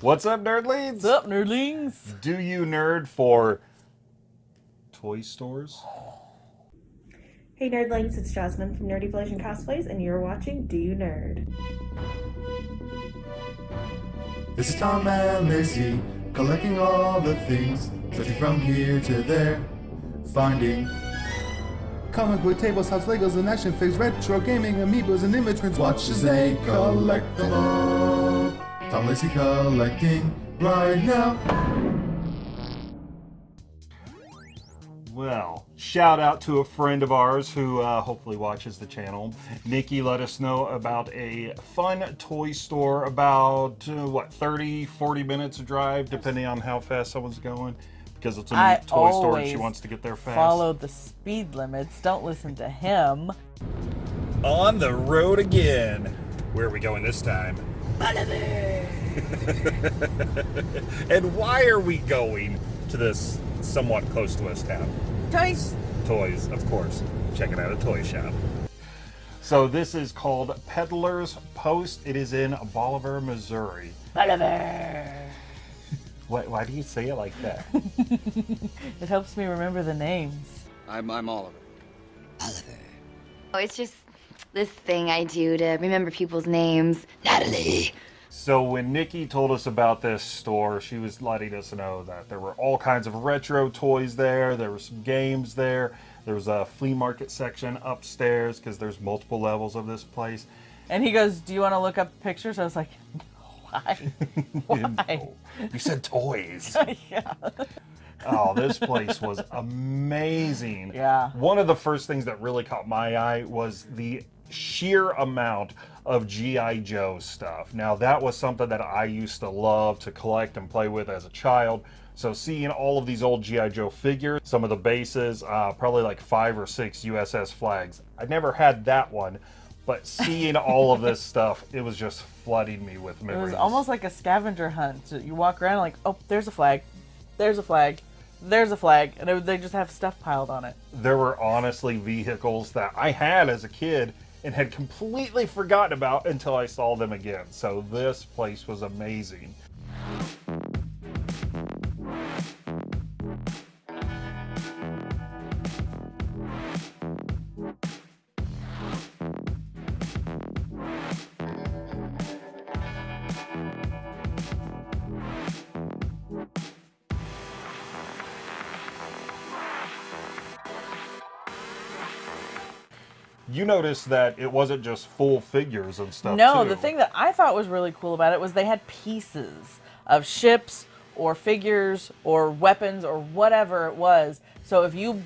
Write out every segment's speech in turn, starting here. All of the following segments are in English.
What's up, nerdlings? What's up, nerdlings? Do you nerd for toy stores? Hey nerdlings, it's Jasmine from Nerdy Blazing Cosplays, and you're watching Do You Nerd? This is Tom and Lacey, collecting all the things, searching from here to there, finding comic book tables, house Legos, and action figures, retro gaming, amiibos, and immigrants. Watch as they collect them all. Tom Lacey collecting right now. Well, shout out to a friend of ours who uh, hopefully watches the channel. Nikki let us know about a fun toy store about, uh, what, 30, 40 minutes of drive, depending on how fast someone's going. Because it's a toy store and she wants to get there fast. Follow the speed limits. Don't listen to him. On the road again. Where are we going this time? and why are we going to this somewhat close to us town? Toys. Toys, of course. Checking out a toy shop. So this is called Peddler's Post. It is in Bolivar, Missouri. Oliver. Why, why do you say it like that? It helps me remember the names. I'm, I'm Oliver. Oliver. Oh, it's just this thing I do to remember people's names. Natalie. so when Nikki told us about this store, she was letting us know that there were all kinds of retro toys there. There were some games there. There was a flea market section upstairs because there's multiple levels of this place. And he goes, "Do you want to look up pictures?" I was like, "Why? Why?" You said toys. yeah. Oh, this place was amazing. Yeah. One of the first things that really caught my eye was the sheer amount of G.I. Joe stuff. Now, that was something that I used to love to collect and play with as a child. So, seeing all of these old G.I. Joe figures, some of the bases, uh, probably like five or six USS flags. I never had that one, but seeing all of this stuff, it was just flooding me with memories. It was almost like a scavenger hunt. You walk around like, "Oh, there's a flag. There's a flag. There's a flag," and it- they just have stuff piled on it. there were honestly vehicles that I had as a kid and had completely forgotten about until I saw them again. So this place was amazing. Noticed that it wasn't just full figures and stuff. No, too. the thing that I thought was really cool about it was they had pieces of ships or figures or weapons or whatever it was. So if you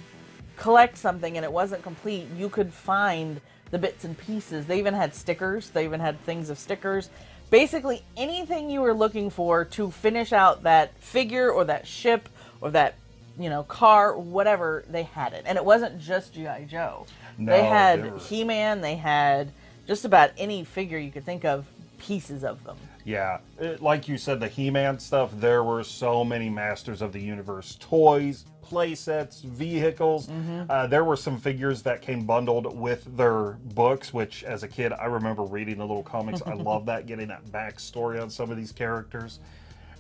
collect something and it wasn't complete, you could find the bits and pieces. They even had stickers, they even had things of stickers. Basically, anything you were looking for to finish out that figure or that ship or that, you know, car, whatever, they had it. And it wasn't just G.I. Joe. No, they had there were- He Man, they had just about any figure you could think of, pieces of them. Yeah, it- like you said, the He-Man stuff. There were so many Masters of the Universe toys, play sets, vehicles. Uh, there were some figures that came bundled with their books, which, as a kid, I remember reading the little comics. I love that, getting that backstory on some of these characters.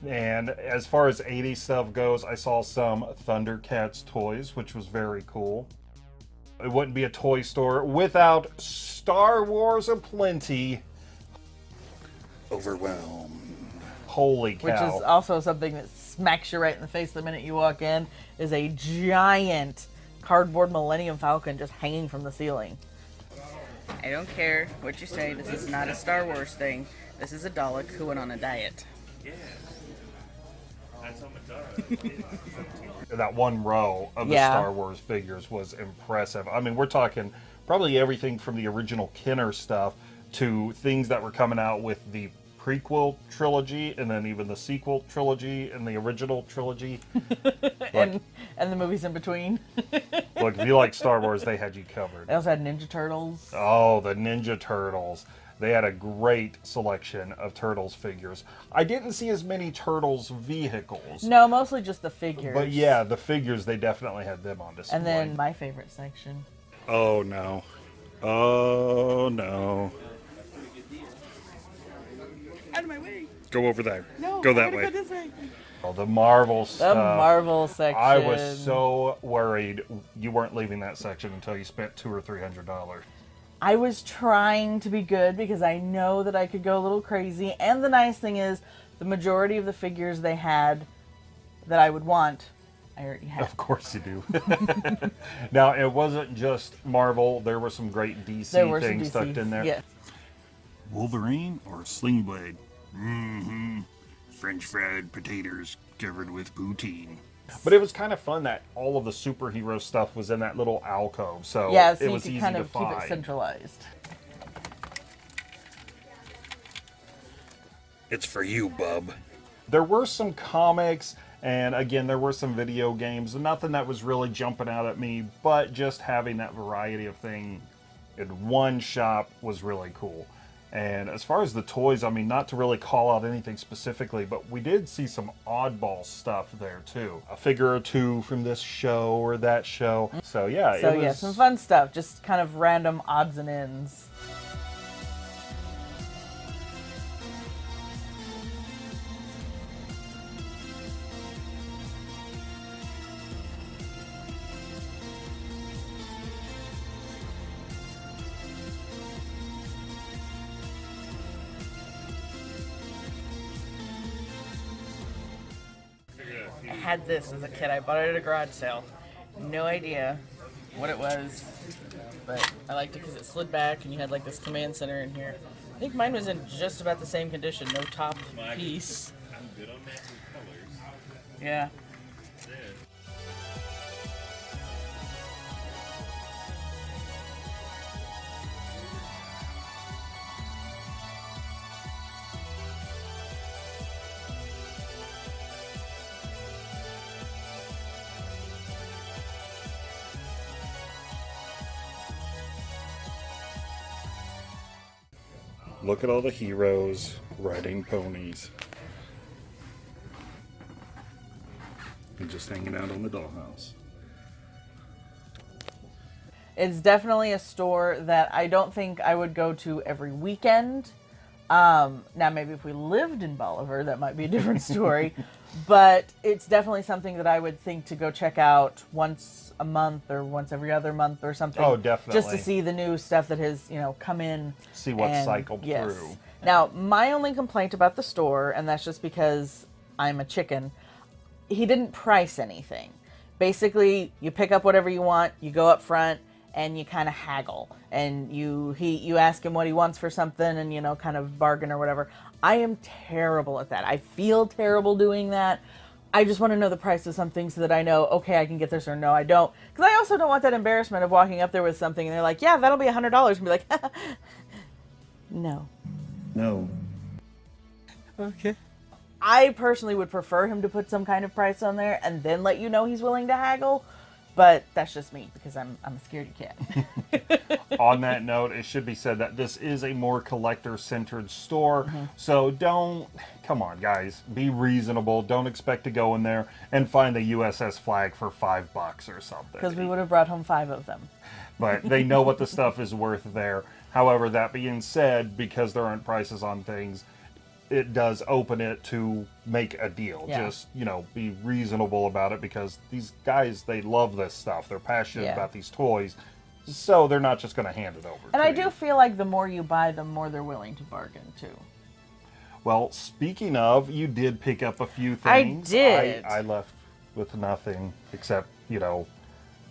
And as far as 80s stuff goes, I saw some Thundercats toys, which was very cool. It wouldn't be a toy store without Star Wars aplenty. Overwhelmed. Holy cow. which is also something that smacks you right in the face the minute you walk in is a giant cardboard millennium falcon just hanging from the ceiling I don't care what you say. This is not a Star Wars thing. This is a Dalek who went on a diet. That one row of the Yeah. Star Wars figures was impressive. I mean, we're talking probably everything from the original Kenner stuff to things that were coming out with the prequel trilogy and then even the sequel trilogy and the original trilogy. and and the movies in between Look, if you like Star Wars, they had you covered. they also had ninja turtles Oh, the Ninja Turtles. They had a great selection of Turtles figures. I didn't see as many Turtles vehicles. no mostly just the figures But yeah, the figures, they definitely had them on display. and then my favorite section Oh no. Oh no. Out of my way. Go over there. No, go that gotta way. Go this way. Oh, the Marvel The stuff. Marvel section. I was so worried you weren't leaving that section until you spent two or three hundred dollars. I was trying to be good because I know that I could go a little crazy. And the nice thing is, the majority of the figures they had that I would want, I already had. Of course you do. now it wasn't just Marvel. There were some great DC some things DC. stuck in there. Yeah. Wolverine or Sling Blade? Mm-hmm. French fried potatoes covered with poutine. But it was kind of fun that all of the superhero stuff was in that little alcove. So Yeah, so it you was could easy kind to of keep find. it centralized. It's for you, bub. there were some comics and again there were some video games nothing that was really jumping out at me but just having that variety of thing in one shop was really cool and as far as the toys i mean not to really call out anything specifically but we did see some oddball stuff there too a figure or two from this show or that show so yeah So it was yeah, some fun stuff. Just kind of random odds and ends. Had this as a kid. I bought it at a garage sale. No idea what it was, but I liked it because it slid back and you had like this command center in here. I think mine was in just about the same condition, no top piece. Yeah. Look at all the heroes riding ponies And just hanging out on the dollhouse. It's definitely a store that I don't think I would go to every weekend. Um, now, maybe if we lived in Bolivar, that might be a different story. but it's definitely something that I would think to go check out once a month or once every other month or something. Oh, definitely. Just to see the new stuff that has, you know, come in. See what's and- cycled yes. through. Now, my only complaint about the store, and that's just because I'm a chicken, he didn't price anything. Basically, you pick up whatever you want, you go up front, and you kind of haggle, and you he you ask him what he wants for something, and you know, kind of bargain or whatever. I am terrible at that. I feel terrible doing that. I just want to know the price of something so that I know, okay, I can get this or no, I don't. Because I also don't want that embarrassment of walking up there with something and they're like, yeah, that'll be a hundred dollars, and be like, no. No. Okay. I personally would prefer him to put some kind of price on there and then let you know he's willing to haggle. But that's just me because I'm I'm a scaredy cat. on that note, it should be said that this is a more collector centered store. Mm-hmm. So don't, come on, guys, be reasonable. Don't expect to go in there and find the USS flag for five bucks or something. Because we would have brought home five of them. But they know what the stuff is worth there. However, that being said, because there aren't prices on things, it does open it to make a deal. Yeah. Just, you know, be reasonable about it because these guys, they love this stuff. They're passionate Yeah. about these toys. So they're not just going to hand it over. And I you. do feel like the more you buy, the more they're willing to bargain too. Well, speaking of, you did pick up a few things. I did. I, I left with nothing except, you know,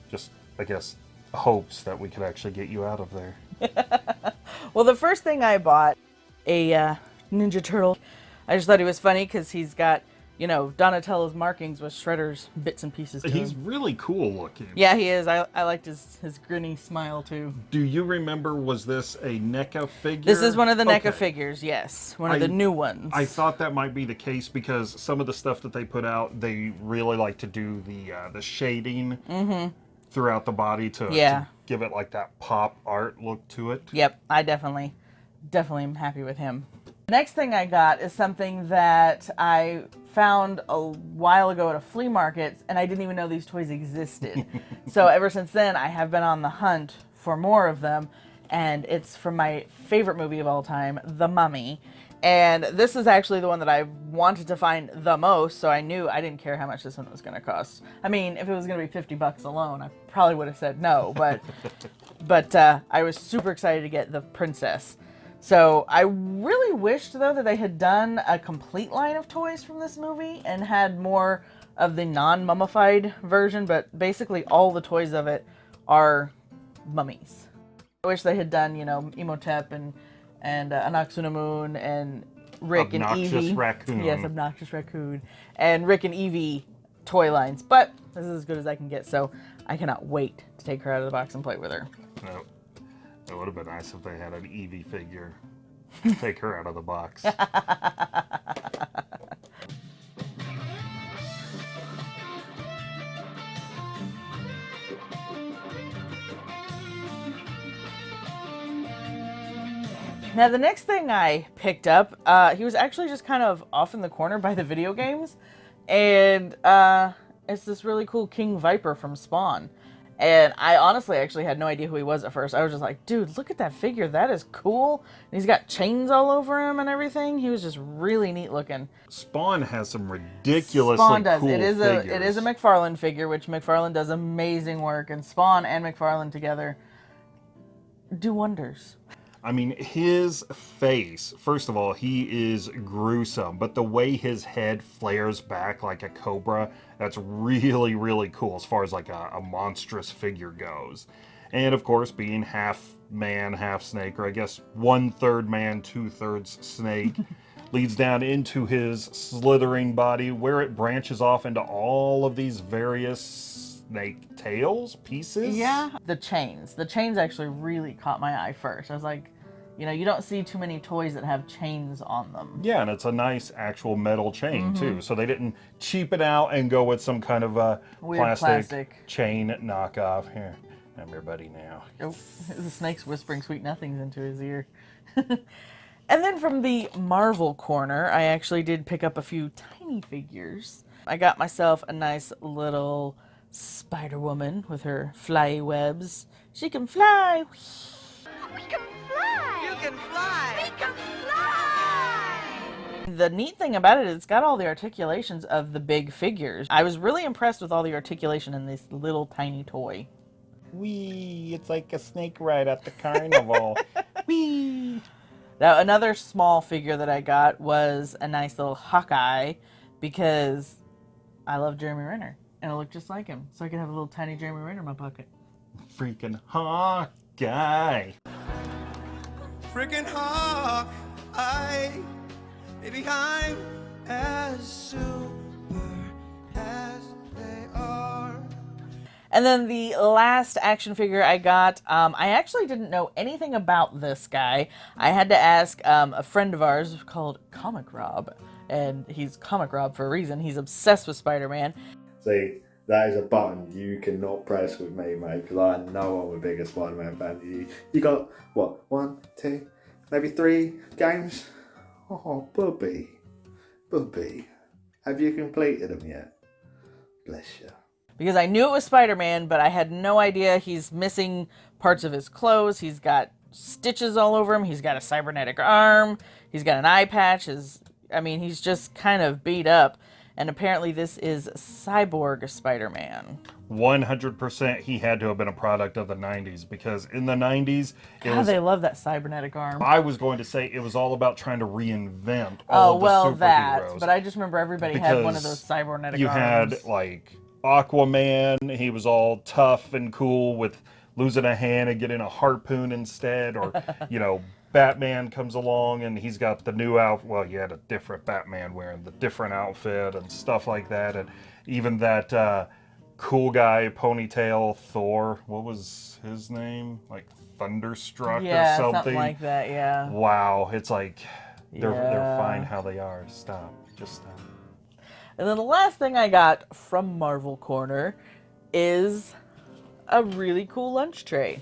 just, I guess, hopes that we could actually get you out of there. Well, the first thing I bought, a uh, Ninja Turtle. I just thought he was funny because he's got, you know, Donatello's markings with Shredder's bits and pieces to He's him. really cool looking. Yeah, he is. I, I liked his, his grinny smile too. Do you remember, was this a NECA figure? This is one of the NECA Okay. figures, yes. One of I- the new ones. I thought that might be the case because some of the stuff that they put out, they really like to do the uh, the shading throughout the body to, to. Yeah. give it like that pop art look to it. Yep, I definitely, definitely am happy with him. The next thing I got is something that I found a while ago at a flea market, and I didn't even know these toys existed. so ever since then, I have been on the hunt for more of them, and it's from my favorite movie of all time, The Mummy. And this is actually the one that I wanted to find the most, so I knew I didn't care how much this one was going to cost. I mean, if it was going to be 50 bucks alone, I probably would have said no, but but uh, I was super excited to get the princess. So I really wished though that they had done a complete line of toys from this movie and had more of the non-mummified version, but basically all the toys of it are mummies. I wish they had done, you know, Imhotep and and uh, Anck-su-namun and Rick Obnoxious and Evie. raccoon. Yes, obnoxious raccoon and Rick and Evie toy lines. But this is as good as I can get, so I cannot wait to take her out of the box and play with her. No. It would have been nice if they had an Evie figure. Take her out of the box. Now, the next thing I picked up, uh, he was actually just kind of off in the corner by the video games. And uh, it's this really cool King Viper from Spawn. And I honestly actually had no idea who he was at first. I was just like, dude, look at that figure. That is cool. And he's got chains all over him and everything. He was just really neat looking. Spawn has some ridiculously Spawn does. cool it is figures. a it is a McFarlane figure, which McFarlane does amazing work, and Spawn and McFarlane together do wonders. I mean, his face, first of all, he is gruesome, but the way his head flares back like a cobra, that's really, really cool as far as like a, a monstrous figure goes. And of course, being half man, half snake, or I guess one third man, two thirds snake, leads down into his slithering body where it branches off into all of these various snake tails pieces. Yeah, the chains. The chains actually really caught my eye first. I was like, you know, you don't see too many toys that have chains on them. Yeah, and it's a nice actual metal chain Mm-hmm. too. So they didn't cheap it out and go with some kind of uh, Weird plastic, plastic. chain knockoff. Here, I'm your buddy now. Oh, the snake's whispering sweet nothings into his ear. and then from the Marvel corner, I actually did pick up a few tiny figures. I got myself a nice little Spider Woman with her fly webs. She can fly. We can fly! You can fly! We can fly! The neat thing about it is it's got all the articulations of the big figures. I was really impressed with all the articulation in this little tiny toy. Wee, it's like a snake ride at the carnival. Wee. Now, another small figure that I got was a nice little Hawkeye because I love Jeremy Renner and I look just like him. So I could have a little tiny Jeremy Renner in my pocket. Freaking Hawkeye. freaking hawk. I, baby, I'm as super as they are. And then the last action figure I got, um, I actually didn't know anything about this guy. I had to ask um, a friend of ours called Comic Rob. And he's Comic Rob for a reason. He's obsessed with Spider Man. See, that is a button you cannot press with me, mate, because I know I'm a bigger Spider-Man fan than you. You got, what, one, two, maybe three games? Oh, Bubby. Bubby. Have you completed them yet? Bless you. because I knew it was Spider Man, but I had no idea he's missing parts of his clothes. He's got stitches all over him. He's got a cybernetic arm. He's got an eye patch. His, I mean, he's just kind of beat up. And apparently, this is Cyborg Spider Man. 100% he had to have been a product of the 90s because in the 90s, it God, was. they love that cybernetic arm. I was going to say it was all about trying to reinvent oh, all Oh, of well, the that. But I just remember everybody had one of those cybernetic you arms. had like Aquaman, he was all tough and cool with losing a hand and getting a harpoon instead, or you know, Batman comes along and he's got the new outfit. Well, you had a different Batman wearing the different outfit and stuff like that, and even that uh, cool guy ponytail Thor. What was his name? Like Thunderstrike yeah, or something. something like that, yeah. Wow, it's like they're they're fine how they are. Stop, just stop. And then the last thing I got from Marvel Corner is a really cool lunch tray.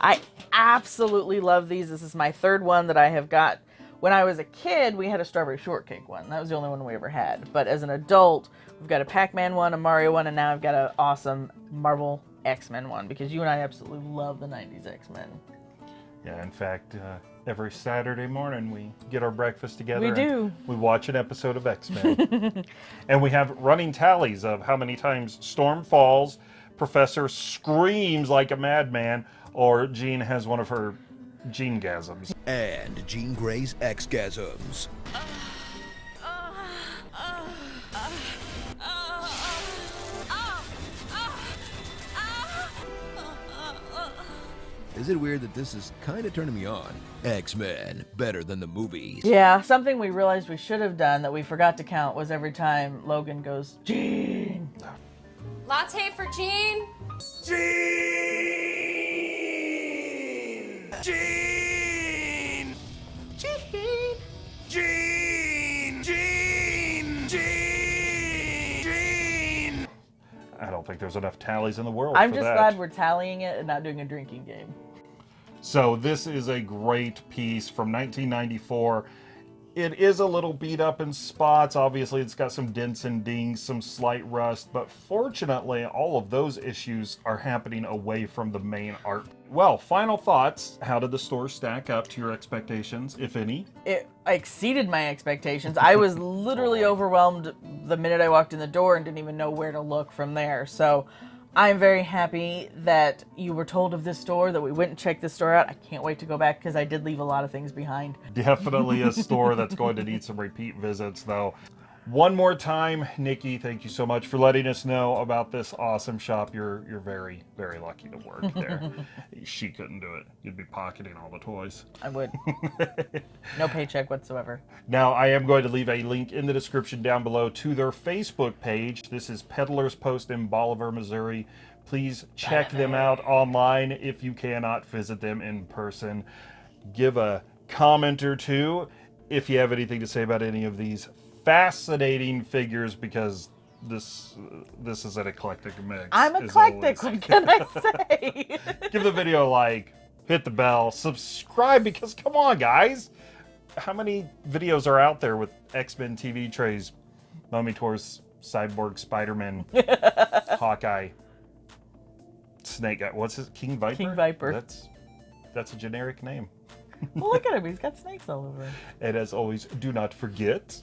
I absolutely love these. This is my third one that I have got. When I was a kid, we had a strawberry shortcake one. That was the only one we ever had. But as an adult, we've got a Pac-Man one, a Mario one, and now I've got an awesome Marvel X-Men one because you and I absolutely love the 90s X-Men. Yeah, in fact, uh, Every Saturday morning, we get our breakfast together. We do. We watch an episode of X Men. and we have running tallies of how many times Storm falls, Professor screams like a madman, or Jean has one of her Jean gasms. And Jean Grey's X-gasms. Is it weird that this is kind of turning me on? X-Men, better than the movies. Yeah, something we realized we should have done that we forgot to count was every time Logan goes, Jean. Latte for Jean. Jean! Jean! Jean! Jean! Jean! Jean! Jean! I don't think there's enough tallies in the world. I'm for just that. glad we're tallying it and not doing a drinking game. So this is a great piece from 1994. It is a little beat up in spots. Obviously, it's got some dents and dings, some slight rust, but fortunately, all of those issues are happening away from the main art. Well, final thoughts. How did the store stack up to your expectations, if any? It exceeded my expectations. I was literally overwhelmed the minute I walked in the door and didn't even know where to look from there. So I'm very happy that you were told of this store, that we went and checked this store out. I can't wait to go back because I did leave a lot of things behind. Definitely a store that's going to need some repeat visits, though. One more time, Nikki, thank you so much for letting us know about this awesome shop. You're you're very very lucky to work there. she couldn't do it. You'd be pocketing all the toys. I would. no paycheck whatsoever. Now, I am going to leave a link in the description down below to their Facebook page. This is Peddlers Post in Bolivar, Missouri. Please check them out online if you cannot visit them in person. Give a comment or two if you have anything to say about any of these fascinating figures because this this is an eclectic mix. I'm eclectic, what can I say? Give the video a like, hit the bell, subscribe because come on, guys. How many videos are out there with X-Men TV trays, Mummy Tours, Cyborg, Spider-Man, Hawkeye, Snake Guy? What's his King Viper? King Viper. That's that's a generic name. well, look at him. He's got snakes all over him. And as always, do not forget.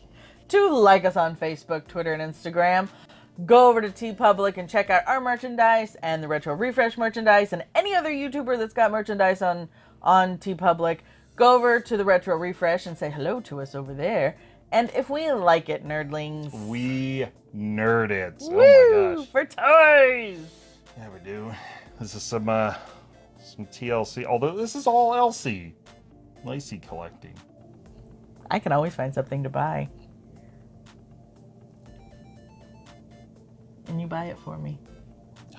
To like us on Facebook, Twitter, and Instagram. Go over to TeePublic and check out our merchandise and the Retro Refresh merchandise and any other YouTuber that's got merchandise on on TeePublic. Go over to the Retro Refresh and say hello to us over there. And if we like it, nerdlings, We nerd it. Oh my woo gosh. for toys. Yeah, we do. This is some uh some TLC. Although this is all LC. Lacey collecting. I can always find something to buy. And you buy it for me.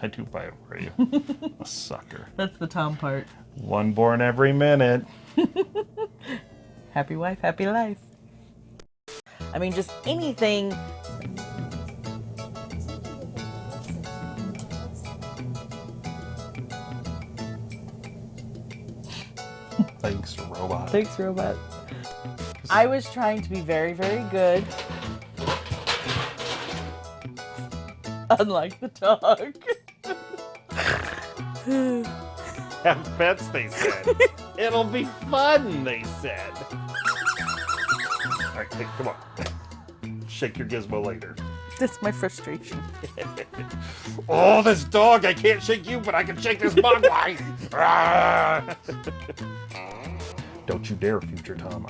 I do buy it for you. a sucker. That's the Tom part. One born every minute. Happy wife, happy life. I mean, just anything. Thanks, robot. Thanks, robot. I was trying to be very, very good. Unlike the dog. Have pets, they said. It'll be fun, they said. All right, hey, come on. Shake your gizmo later. That's my frustration. oh, this dog! I can't shake you, but I can shake this mogwai. Ah! Don't you dare, future Tom.